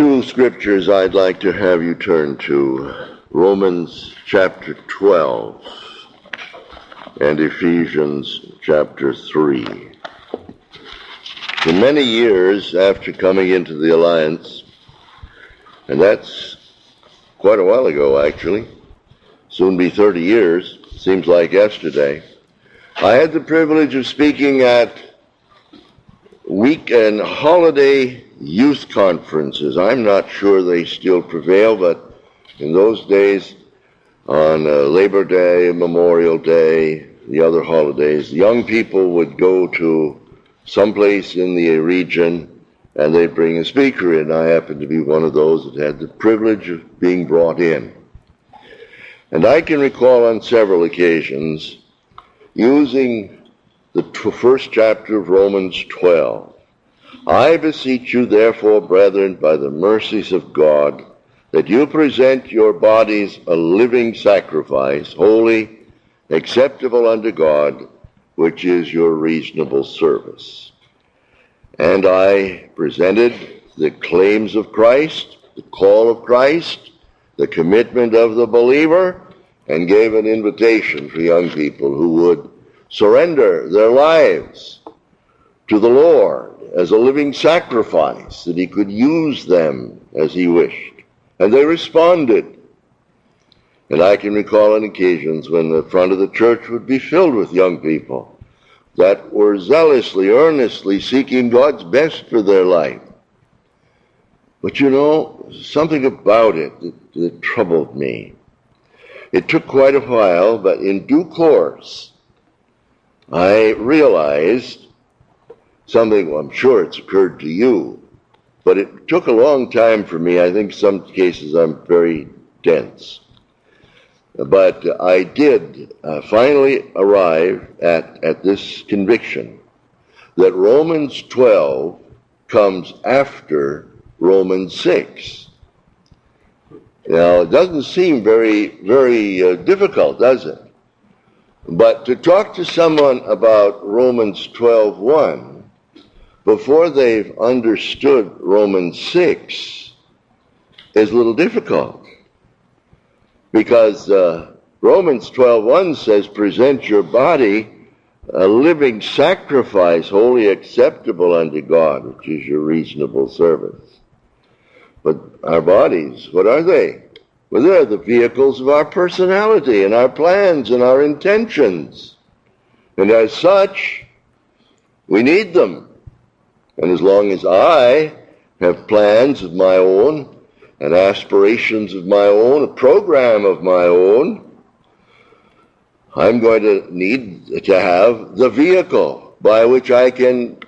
two scriptures I'd like to have you turn to Romans chapter 12 and Ephesians chapter 3. For many years after coming into the alliance, and that's quite a while ago actually, soon be 30 years, seems like yesterday, I had the privilege of speaking at week and holiday youth conferences. I'm not sure they still prevail, but in those days, on uh, Labor Day, Memorial Day, the other holidays, young people would go to someplace in the region and they'd bring a speaker in. I happened to be one of those that had the privilege of being brought in. And I can recall on several occasions using the first chapter of Romans 12. I beseech you, therefore, brethren, by the mercies of God, that you present your bodies a living sacrifice, holy, acceptable unto God, which is your reasonable service. And I presented the claims of Christ, the call of Christ, the commitment of the believer, and gave an invitation for young people who would surrender their lives to the Lord as a living sacrifice, that he could use them as he wished. And they responded. And I can recall on occasions when the front of the church would be filled with young people that were zealously, earnestly seeking God's best for their life. But you know, something about it that, that troubled me. It took quite a while, but in due course, I realized something, I'm sure it's occurred to you, but it took a long time for me. I think some cases I'm very dense. But I did uh, finally arrive at, at this conviction that Romans 12 comes after Romans 6. Now, it doesn't seem very, very uh, difficult, does it? But to talk to someone about Romans 12:1 before they've understood Romans 6 is a little difficult. Because uh, Romans 12:1 says, "Present your body a living sacrifice, wholly acceptable unto God, which is your reasonable service." But our bodies, what are they? Well, they're the vehicles of our personality and our plans and our intentions. And as such, we need them. And as long as I have plans of my own and aspirations of my own, a program of my own, I'm going to need to have the vehicle by which I can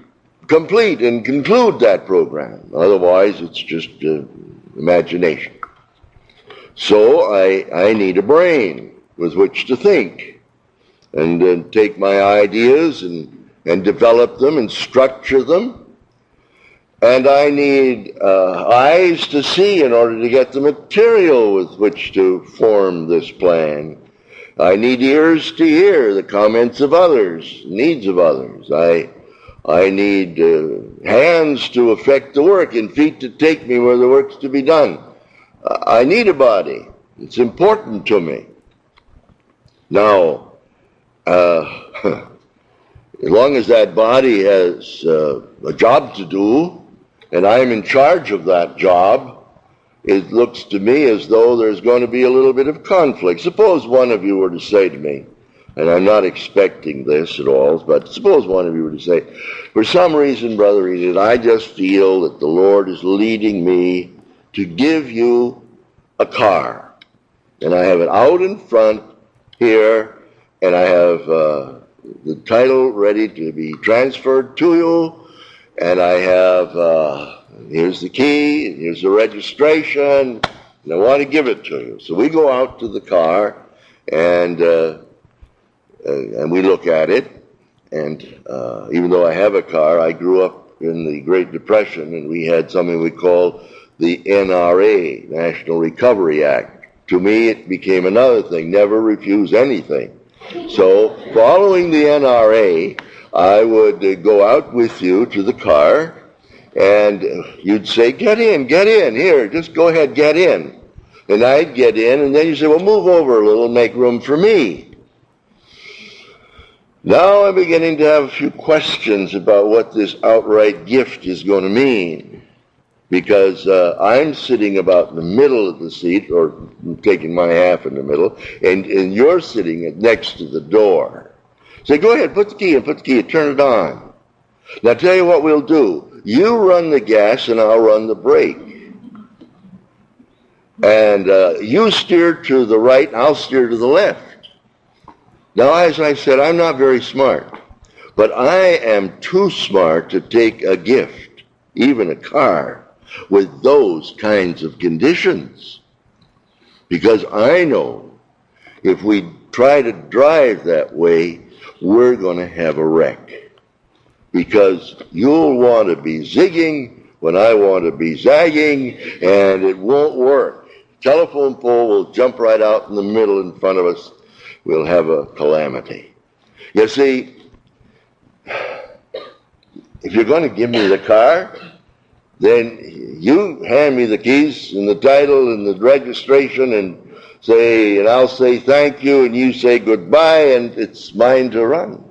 complete and conclude that program. Otherwise, it's just uh, imagination. So I, I need a brain with which to think and uh, take my ideas and, and develop them and structure them. And I need uh, eyes to see in order to get the material with which to form this plan. I need ears to hear the comments of others, needs of others. I, I need uh, hands to effect the work and feet to take me where the work's to be done. I need a body. It's important to me. Now, uh, as long as that body has uh, a job to do, and I'm in charge of that job, it looks to me as though there's going to be a little bit of conflict. Suppose one of you were to say to me, and I'm not expecting this at all, but suppose one of you were to say, for some reason, Brother Enid, I just feel that the Lord is leading me to give you a car. And I have it out in front here, and I have uh, the title ready to be transferred to you, and I have, uh, here's the key, here's the registration, and I want to give it to you. So we go out to the car, and, uh, uh and we look at it, and uh, even though I have a car, I grew up in the Great Depression, and we had something we called the NRA, National Recovery Act. To me, it became another thing never refuse anything. So, following the NRA, I would uh, go out with you to the car, And you'd say, get in, get in, here, just go ahead, get in. And I'd get in, and then you say, well, move over a little, make room for me. Now I'm beginning to have a few questions about what this outright gift is going to mean. Because uh, I'm sitting about in the middle of the seat, or taking my half in the middle, and, and you're sitting next to the door. Say, go ahead, put the key in, put the key in, turn it on. Now tell you what we'll do. You run the gas and I'll run the brake. And uh, you steer to the right and I'll steer to the left. Now, as I said, I'm not very smart, but I am too smart to take a gift, even a car, with those kinds of conditions. Because I know if we try to drive that way, we're going to have a wreck. Because you'll want to be zigging when I want to be zagging, and it won't work. Telephone pole will jump right out in the middle in front of us we'll have a calamity. You see, if you're going to give me the car, then you hand me the keys and the title and the registration and say, and I'll say thank you and you say goodbye and it's mine to run.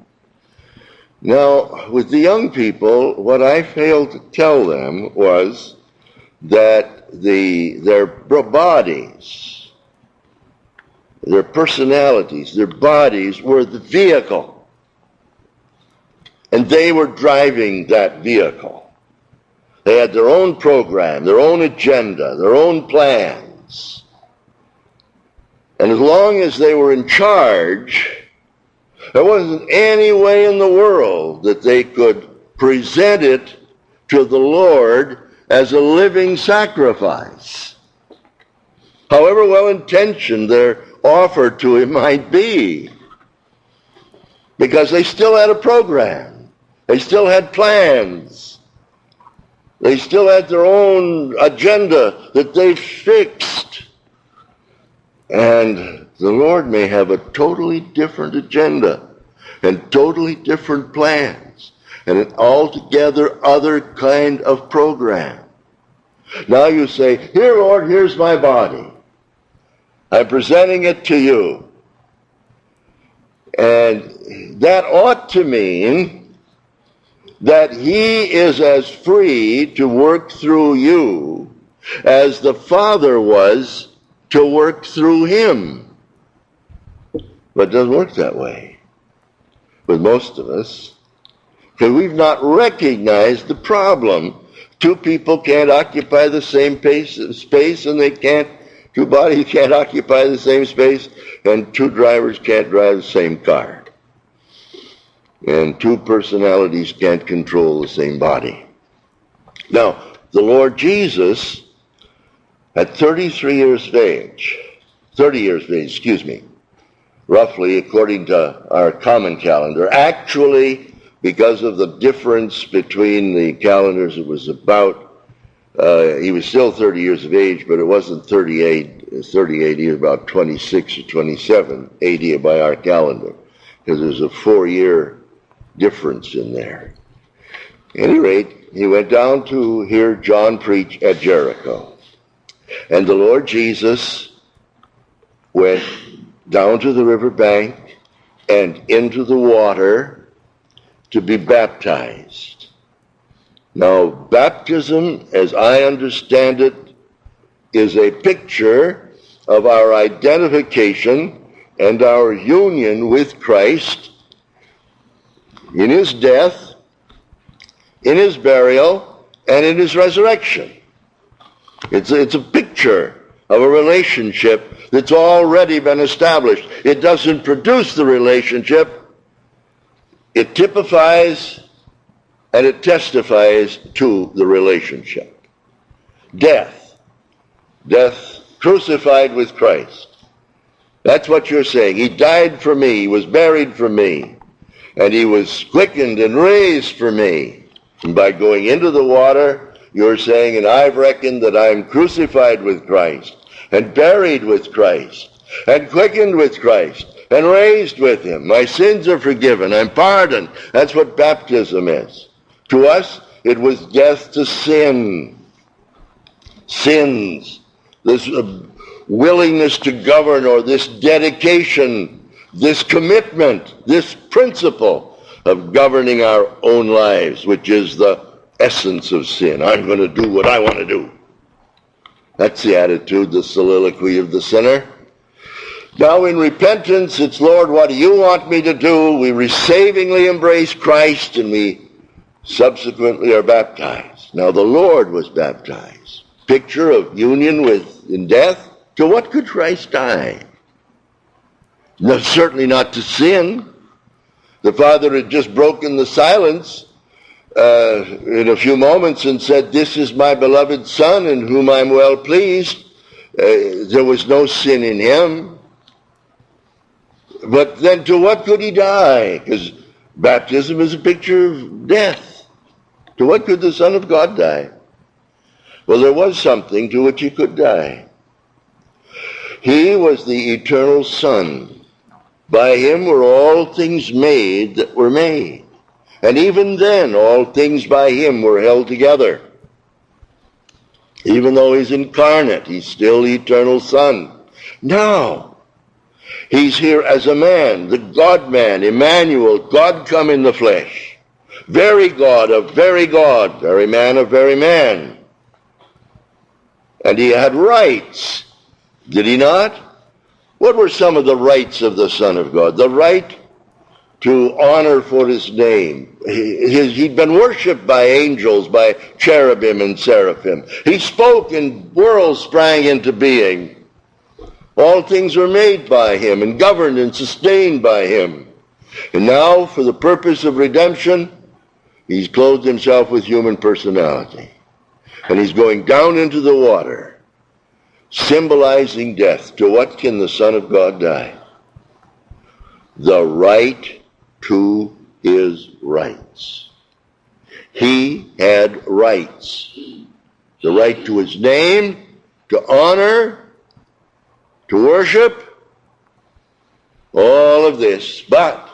Now, with the young people, what I failed to tell them was that the, their bodies, their personalities, their bodies were the vehicle. And they were driving that vehicle. They had their own program, their own agenda, their own plans. And as long as they were in charge, there wasn't any way in the world that they could present it to the Lord as a living sacrifice. However well intentioned their offer to him might be. Because they still had a program. They still had plans. They still had their own agenda that they fixed. And the Lord may have a totally different agenda and totally different plans and an altogether other kind of program. Now you say, Here, Lord, here's my body. I'm presenting it to you. And that ought to mean that he is as free to work through you as the Father was to work through him. But it doesn't work that way with most of us because we've not recognized the problem. Two people can't occupy the same pace, space and they can't Two bodies can't occupy the same space, and two drivers can't drive the same car. And two personalities can't control the same body. Now, the Lord Jesus, at 33 years of age, 30 years of age, excuse me, roughly according to our common calendar, actually, because of the difference between the calendars, it was about uh, he was still 30 years of age, but it wasn't 38. 38, he was about 26 or 27, 80 by our calendar, because there's a four-year difference in there. At any rate, he went down to hear John preach at Jericho. And the Lord Jesus went down to the river bank and into the water to be baptized. Now, baptism, as I understand it, is a picture of our identification and our union with Christ in his death, in his burial, and in his resurrection. It's a, it's a picture of a relationship that's already been established. It doesn't produce the relationship, it typifies and it testifies to the relationship. Death. Death crucified with Christ. That's what you're saying. He died for me. He was buried for me. And he was quickened and raised for me. And by going into the water, you're saying, and I've reckoned that I'm crucified with Christ and buried with Christ and quickened with Christ and raised with him. My sins are forgiven. I'm pardoned. That's what baptism is. To us, It was death to sin. Sins. This uh, willingness to govern or this dedication, this commitment, this principle of governing our own lives, which is the essence of sin. I'm going to do what I want to do. That's the attitude, the soliloquy of the sinner. Now in repentance, it's Lord, what do you want me to do? We savingly embrace Christ and we subsequently are baptized. Now the Lord was baptized. Picture of union with in death. To what could Christ die? No, certainly not to sin. The Father had just broken the silence uh, in a few moments and said, This is my beloved Son in whom I'm well pleased. Uh, there was no sin in him. But then to what could he die? Because baptism is a picture of death. To what could the Son of God die? Well, there was something to which he could die. He was the eternal Son. By him were all things made that were made. And even then, all things by him were held together. Even though he's incarnate, he's still eternal Son. Now, he's here as a man, the God-man, Emmanuel, God come in the flesh. Very God of very God, very man of very man. And he had rights, did he not? What were some of the rights of the Son of God? The right to honor for his name. He, he'd been worshipped by angels, by cherubim and seraphim. He spoke and worlds sprang into being. All things were made by him and governed and sustained by him. And now, for the purpose of redemption, he's clothed himself with human personality. And he's going down into the water, symbolizing death. To what can the Son of God die? The right to his rights. He had rights. The right to his name, to honor, to worship, all of this. But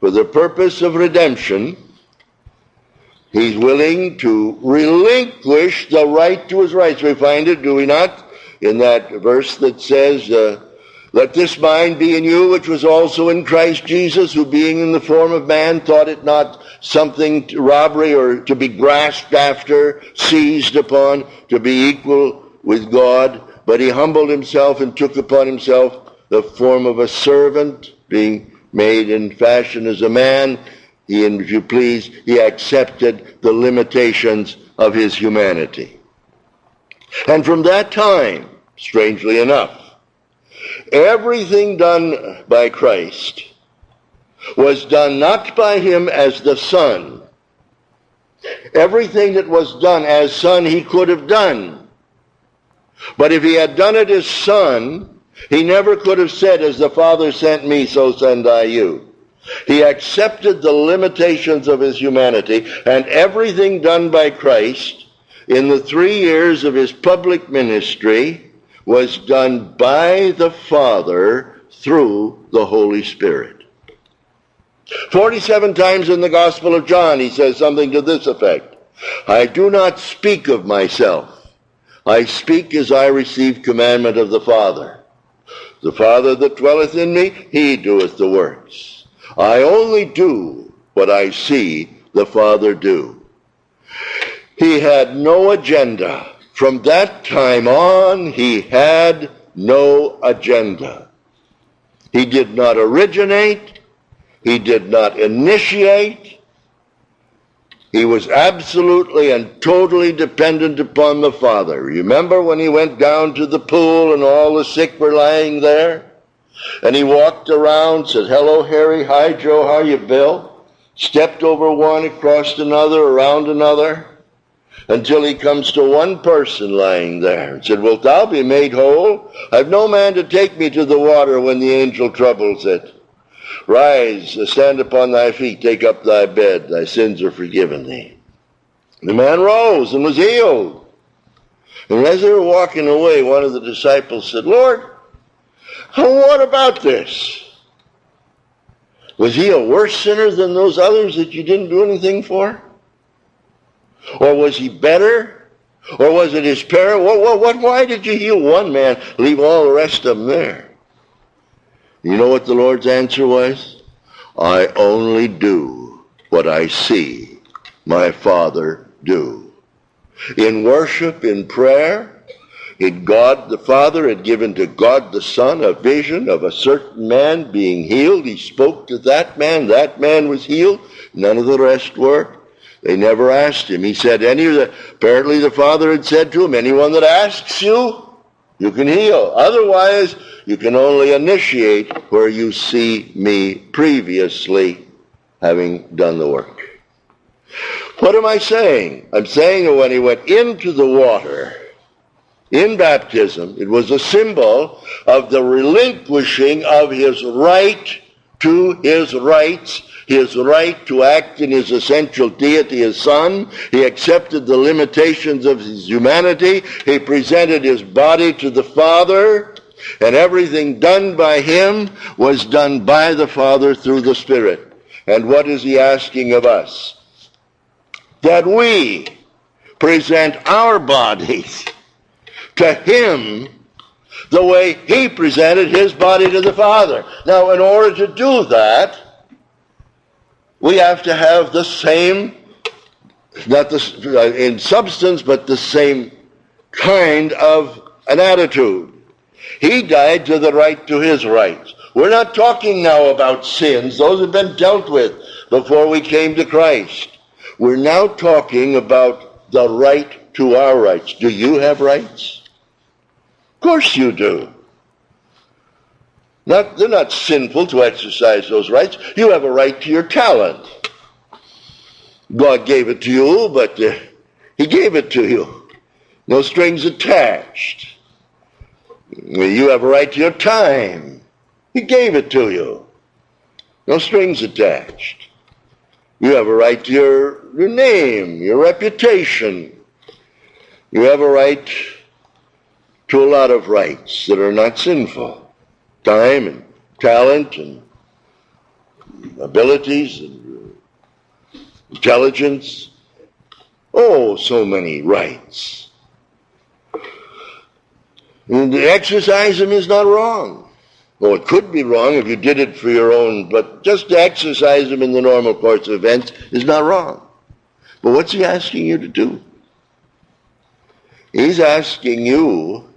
for the purpose of redemption, he's willing to relinquish the right to his rights. We find it, do we not, in that verse that says, uh, let this mind be in you, which was also in Christ Jesus, who being in the form of man thought it not something to robbery or to be grasped after, seized upon, to be equal with God, but he humbled himself and took upon himself the form of a servant, being made in fashion as a man. He, if you please, he accepted the limitations of his humanity. And from that time, strangely enough, Everything done by Christ was done not by him as the Son. Everything that was done as Son he could have done. But if he had done it as Son, he never could have said, as the Father sent me, so send I you. He accepted the limitations of his humanity, and everything done by Christ in the three years of his public ministry was done by the Father through the Holy Spirit. 47 times in the Gospel of John he says something to this effect. I do not speak of myself. I speak as I receive commandment of the Father. The Father that dwelleth in me, he doeth the works. I only do what I see the Father do. He had no agenda. From that time on, he had no agenda. He did not originate. He did not initiate. He was absolutely and totally dependent upon the Father. Remember when he went down to the pool and all the sick were lying there? And he walked around, said, hello, Harry. Hi, Joe. How you, Bill? Stepped over one, across another, around another until he comes to one person lying there and said, Wilt thou be made whole? I've no man to take me to the water when the angel troubles it. Rise, stand upon thy feet, take up thy bed, thy sins are forgiven thee. The man rose and was healed. And as they were walking away, one of the disciples said, Lord, what about this? Was he a worse sinner than those others that you didn't do anything for? Or was he better? Or was it his parent? What, what, what, why did you heal one man, leave all the rest of them there? You know what the Lord's answer was? I only do what I see my Father do. In worship, in prayer, in God the Father had given to God the Son a vision of a certain man being healed. He spoke to that man. That man was healed. None of the rest were. They never asked him. He said, any of the, apparently the Father had said to him, anyone that asks you, you can heal. Otherwise, you can only initiate where you see me previously having done the work. What am I saying? I'm saying that when he went into the water in baptism, it was a symbol of the relinquishing of his right to his rights his right to act in his essential deity his son. He accepted the limitations of his humanity. He presented his body to the Father, and everything done by him was done by the Father through the Spirit. And what is he asking of us? That we present our bodies to him the way he presented his body to the Father. Now, in order to do that, we have to have the same, not the, uh, in substance, but the same kind of an attitude. He died to the right to his rights. We're not talking now about sins. Those have been dealt with before we came to Christ. We're now talking about the right to our rights. Do you have rights? Course you do. Not, they're not sinful to exercise those rights. You have a right to your talent. God gave it to you, but uh, He gave it to you. No strings attached. You have a right to your time. He gave it to you. No strings attached. You have a right to your, your name, your reputation. You have a right to a lot of rights that are not sinful time and talent and abilities and intelligence. Oh, so many rights. And to exercise them is not wrong. Well, it could be wrong if you did it for your own, but just to exercise them in the normal course of events is not wrong. But what's he asking you to do? He's asking you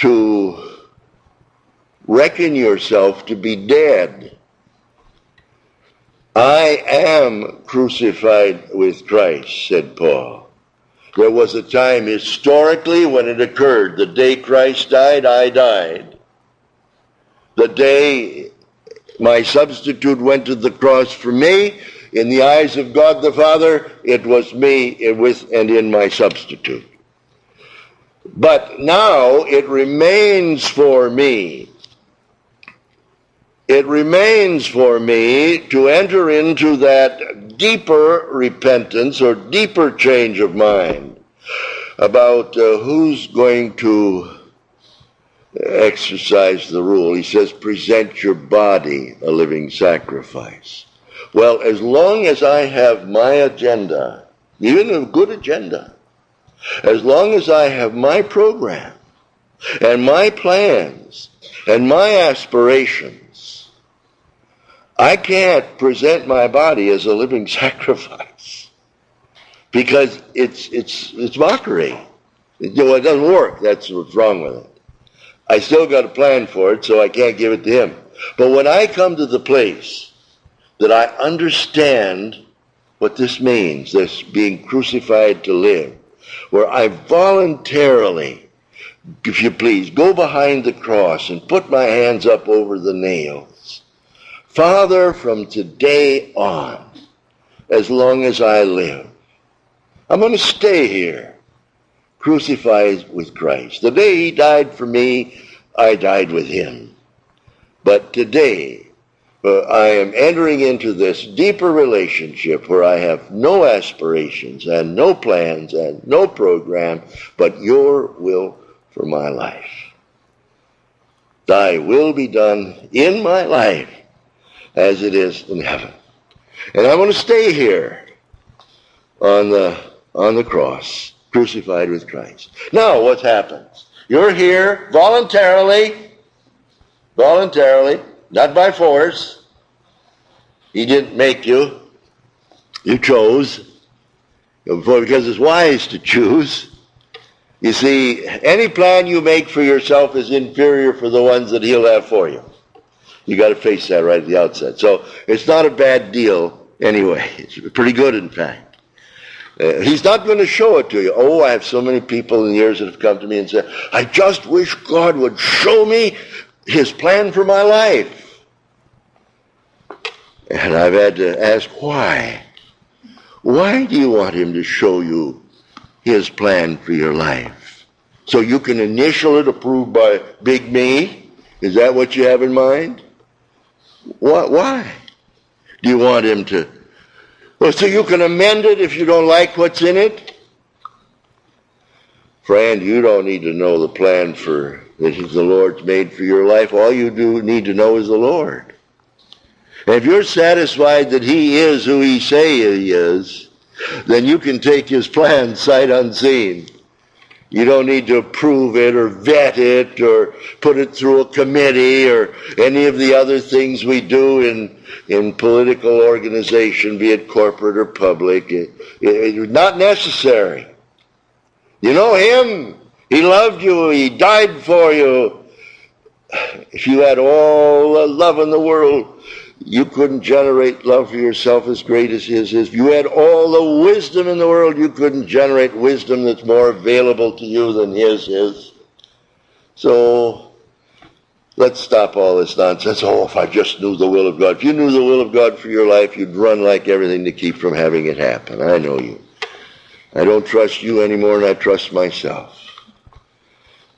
to reckon yourself to be dead. I am crucified with Christ, said Paul. There was a time historically when it occurred. The day Christ died, I died. The day my substitute went to the cross for me, in the eyes of God the Father, it was me with and in my substitute. But now it remains for me it remains for me to enter into that deeper repentance or deeper change of mind about uh, who's going to exercise the rule. He says, present your body a living sacrifice. Well, as long as I have my agenda, even a good agenda, as long as I have my program and my plans and my aspirations, I can't present my body as a living sacrifice because it's it's it's mockery. It, you know, it doesn't work. That's what's wrong with it. I still got a plan for it, so I can't give it to him. But when I come to the place that I understand what this means, this being crucified to live, where I voluntarily, if you please, go behind the cross and put my hands up over the nails. Father, from today on, as long as I live, I'm going to stay here, crucified with Christ. The day he died for me, I died with him. But today, uh, I am entering into this deeper relationship where I have no aspirations and no plans and no program, but your will for my life. Thy will be done in my life as it is in heaven. And I want to stay here on the on the cross, crucified with Christ. Now, what happens? You're here voluntarily, voluntarily, not by force. He didn't make you. You chose. Because it's wise to choose. You see, any plan you make for yourself is inferior for the ones that he'll have for you. You got to face that right at the outset. So it's not a bad deal anyway. It's pretty good, in fact. Uh, he's not going to show it to you. Oh, I have so many people in the years that have come to me and said, I just wish God would show me his plan for my life. And I've had to ask, why? Why do you want him to show you his plan for your life? So you can initial it approved by Big Me? Is that what you have in mind? What, why? Do you want him to? Well, so you can amend it if you don't like what's in it? Friend, you don't need to know the plan for that the Lord's made for your life. All you do need to know is the Lord. And if you're satisfied that he is who he say he is, then you can take his plan sight unseen. You don't need to approve it or vet it or put it through a committee or any of the other things we do in, in political organization, be it corporate or public. It, it, not necessary. You know him. He loved you. He died for you. If you had all the love in the world, you couldn't generate love for yourself as great as his is. If you had all the wisdom in the world, you couldn't generate wisdom that's more available to you than his is. So let's stop all this nonsense. Oh, if I just knew the will of God. If you knew the will of God for your life, you'd run like everything to keep from having it happen. I know you. I don't trust you anymore, and I trust myself.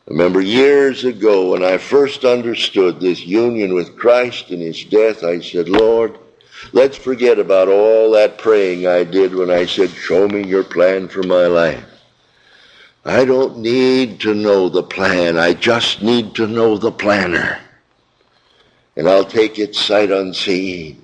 Remember years ago when I first understood this union with Christ and his death, I said, Lord, let's forget about all that praying I did when I said, show me your plan for my life. I don't need to know the plan. I just need to know the planner. And I'll take it sight unseen.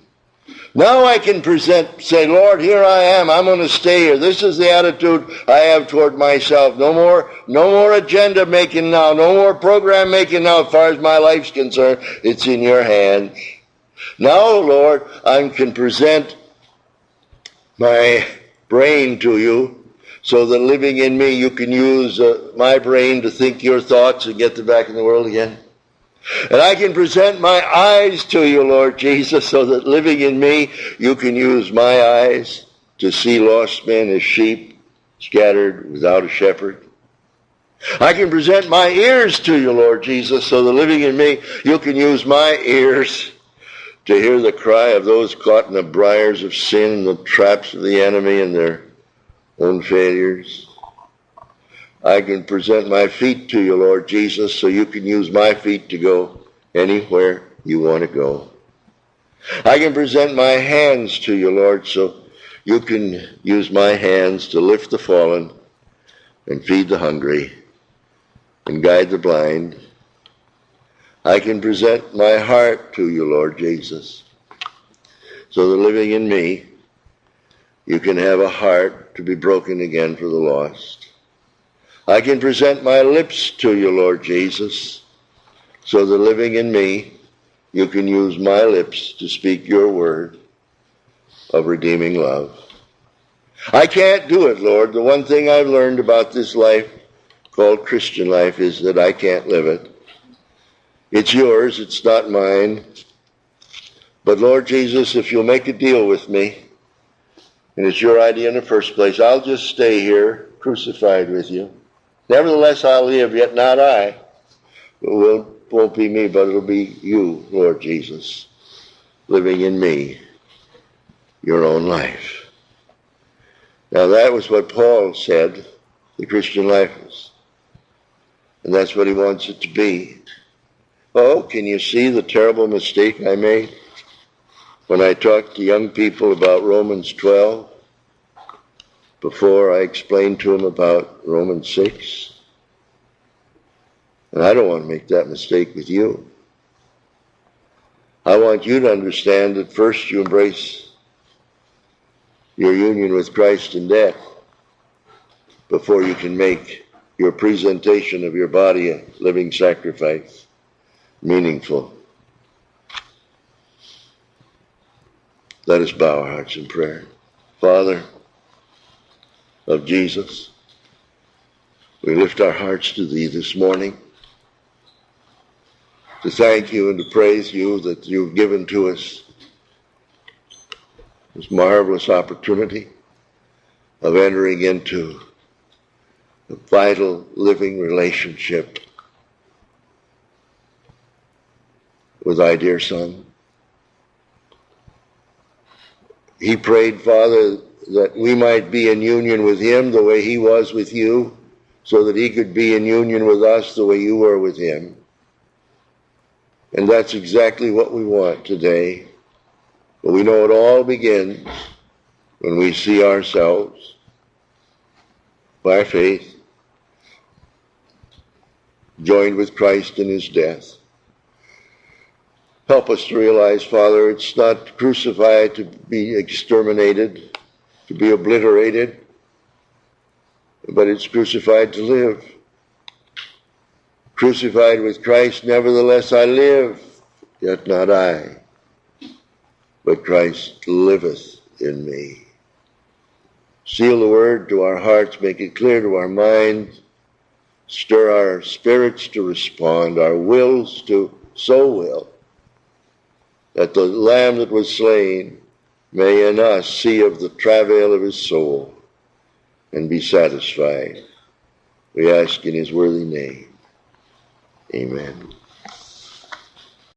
Now I can present, say, Lord, here I am. I'm going to stay here. This is the attitude I have toward myself. No more, no more agenda making now. No more program making now as far as my life's concerned. It's in your hands. Now, Lord, I can present my brain to you so that living in me, you can use uh, my brain to think your thoughts and get them back in the world again. And I can present my eyes to you, Lord Jesus, so that living in me, you can use my eyes to see lost men as sheep scattered without a shepherd. I can present my ears to you, Lord Jesus, so that living in me, you can use my ears to hear the cry of those caught in the briars of sin the traps of the enemy and their own failures. I can present my feet to you, Lord Jesus, so you can use my feet to go anywhere you want to go. I can present my hands to you, Lord, so you can use my hands to lift the fallen and feed the hungry and guide the blind. I can present my heart to you, Lord Jesus, so that living in me, you can have a heart to be broken again for the lost. I can present my lips to you, Lord Jesus, so that living in me, you can use my lips to speak your word of redeeming love. I can't do it, Lord. The one thing I've learned about this life called Christian life is that I can't live it. It's yours, it's not mine. But Lord Jesus, if you'll make a deal with me, and it's your idea in the first place, I'll just stay here crucified with you. Nevertheless, I'll live, yet not I. It will, won't be me, but it'll be you, Lord Jesus, living in me, your own life. Now, that was what Paul said the Christian life is. And that's what he wants it to be. Oh, can you see the terrible mistake I made when I talked to young people about Romans 12? Before I explained to him about Romans 6. And I don't want to make that mistake with you. I want you to understand that first you embrace your union with Christ in death. before you can make your presentation of your body a living sacrifice meaningful. Let us bow our hearts in prayer. Father of Jesus, we lift our hearts to Thee this morning to thank You and to praise You that You've given to us this marvelous opportunity of entering into a vital living relationship with Thy dear Son. He prayed, Father, that we might be in union with Him the way He was with you, so that He could be in union with us the way you were with Him. And that's exactly what we want today. But we know it all begins when we see ourselves by faith joined with Christ in his death. Help us to realize, Father, it's not crucified to be exterminated, to be obliterated, but it's crucified to live. Crucified with Christ, nevertheless I live, yet not I, but Christ liveth in me. Seal the word to our hearts, make it clear to our minds, stir our spirits to respond, our wills to so will that the Lamb that was slain may in us see of the travail of his soul and be satisfied. We ask in his worthy name. Amen.